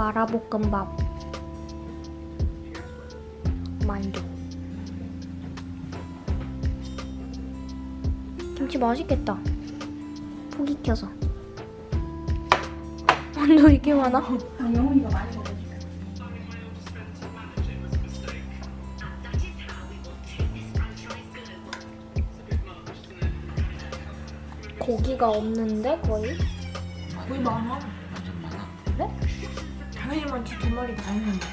마라볶음밥. 만두. 김치 맛있겠다. 포기 켜서. 만두 이게 많아? 영훈이가 많이 고기가 없는데 거의? 거의 많아. 완전 많아. 그래? 당연히 많지 두 마리 다 했는데.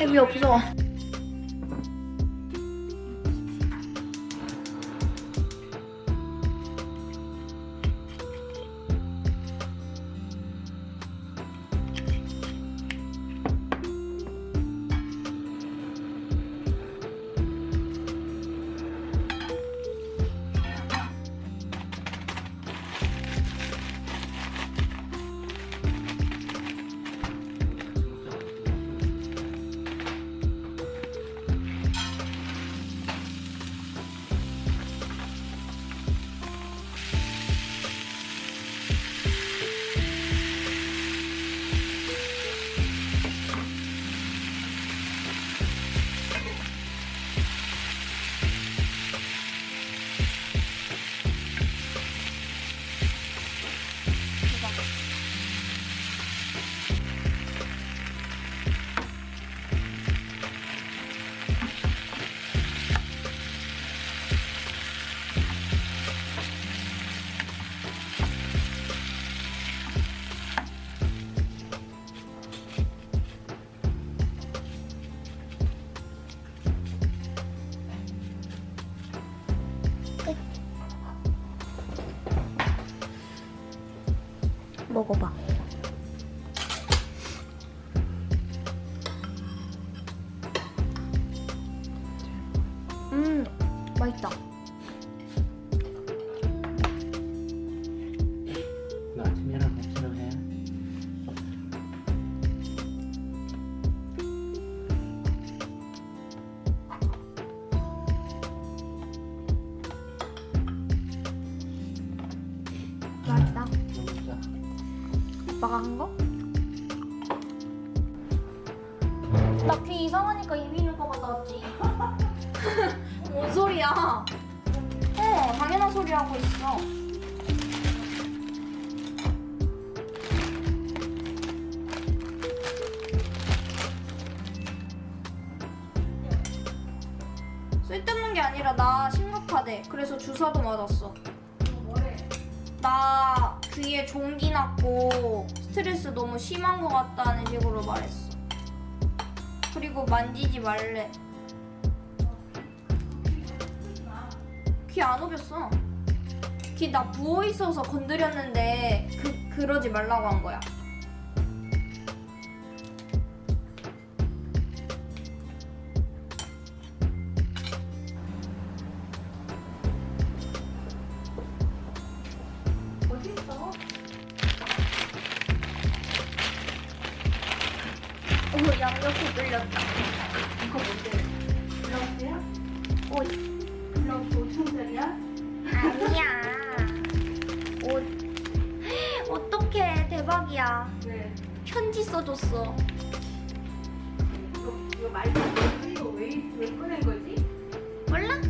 앱이 없어 먹어봐. 음 맛있다 오빠가 한 거? 나 귀 이상하니까 이비인후 과 갔다 왔지. 뭔 소리야? 어 당연한 소리 하고 있어. 쓸데없는 게 아니라 나 심각하대 그래서 주사도 맞았어. 나 귀에 종기 났고 스트레스 너무 심한 것 같다는 식으로 말했어. 그리고 만지지 말래. 귀 안 오겼어. 귀 나 부어 있어서 건드렸는데 그 그러지 말라고 한 거야. 오 양옆에 뚫렸다. 이거 뭔데? 블라우스야? 옷 블라우스 5천짜리야? 아니야. 옷 어떡해 대박이야. 왜? 편지 써줬어. 이거 이거 말도 안 돼. 이거 왜 왜 꺼낸 거지? 몰라?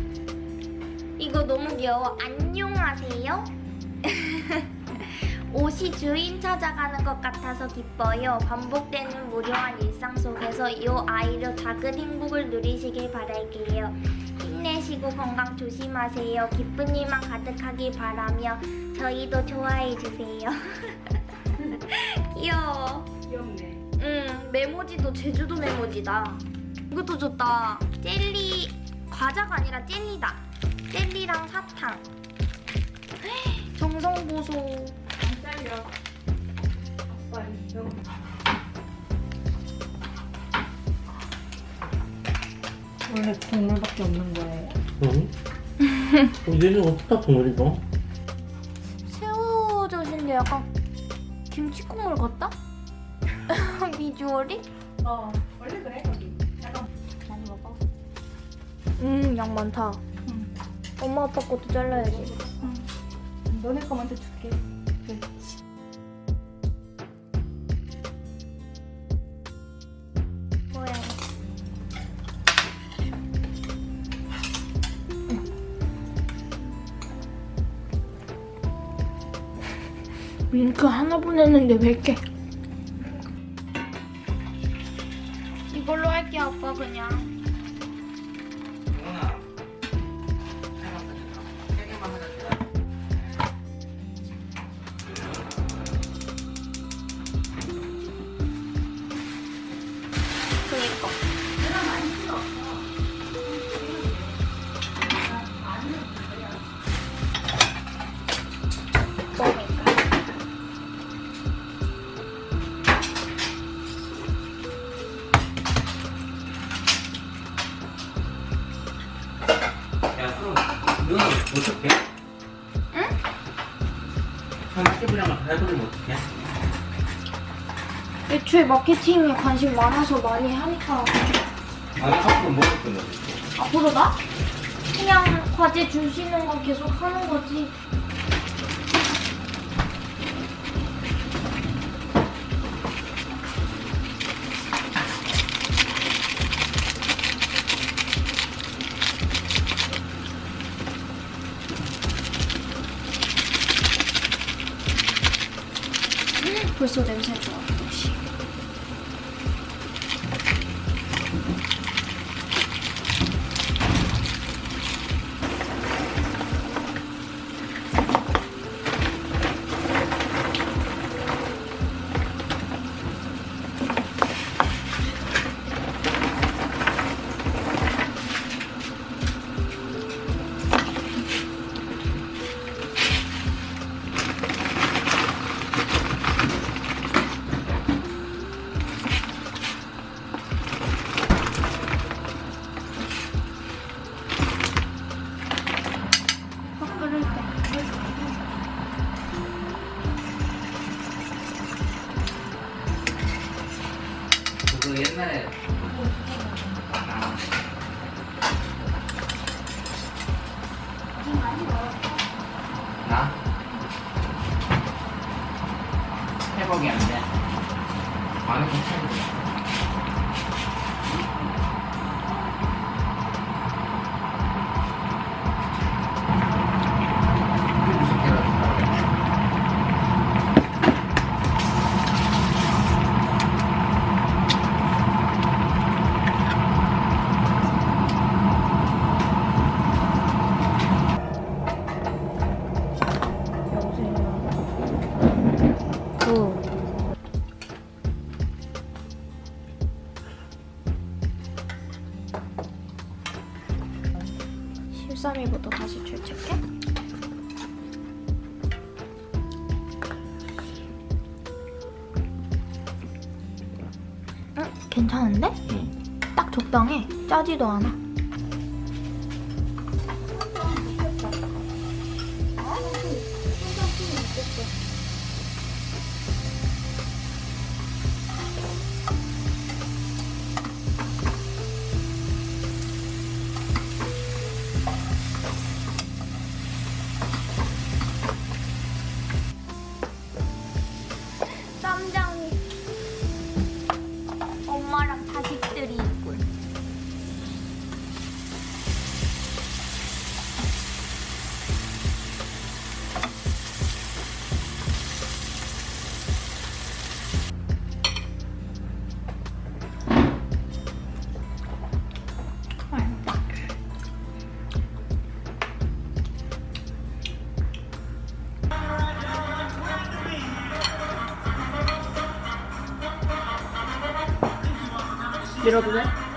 이거 너무 귀여워. 안녕하세요. 옷이 주인 찾아가는 것 같아서 기뻐요. 반복되는 무료한 일상 속에서 이 아이로 작은 행복을 누리시길 바랄게요. 힘내시고 건강 조심하세요. 기쁜 일만 가득하길 바라며 저희도 좋아해 주세요. 귀여워. 귀엽네. 응, 메모지도 제주도 메모지다. 이것도 좋다. 젤리 과자가 아니라 젤리다. 젤리랑 사탕. 정성 보소. 아빠 이거. 원래 국물밖에 없는 거예요. 응? 우리는 어떻게 동물이고? 새우 젓인데 약간 김치 국물 같다? 비주얼이? 어 원래 그래 거기. 약간 많이 먹어. 음, 양 많다. 응. 엄마 아빠 것도 잘라야지. 응. 너네 거 먼저 줄게. 링크 하나 보냈는데 몇 개? 이걸로 할게 아빠 그냥. 그니까. 어떻게? 응? 삼십이랑 다 해버리면 어떡해? 애초에 마케팅에 관심 많아서 많이 하니까 아니 앞으로 먹을 건데 앞으로 나? 그냥 과제 주시는 건 계속 하는 거지. 음, 벌써 옛날에 나? 회복이 안 돼. 많이 괜찮아. 그 13위부터 다시 출첵해? 응? 괜찮은데? 응. 딱 적당해. 짜지도 않아. 밀어도 돼?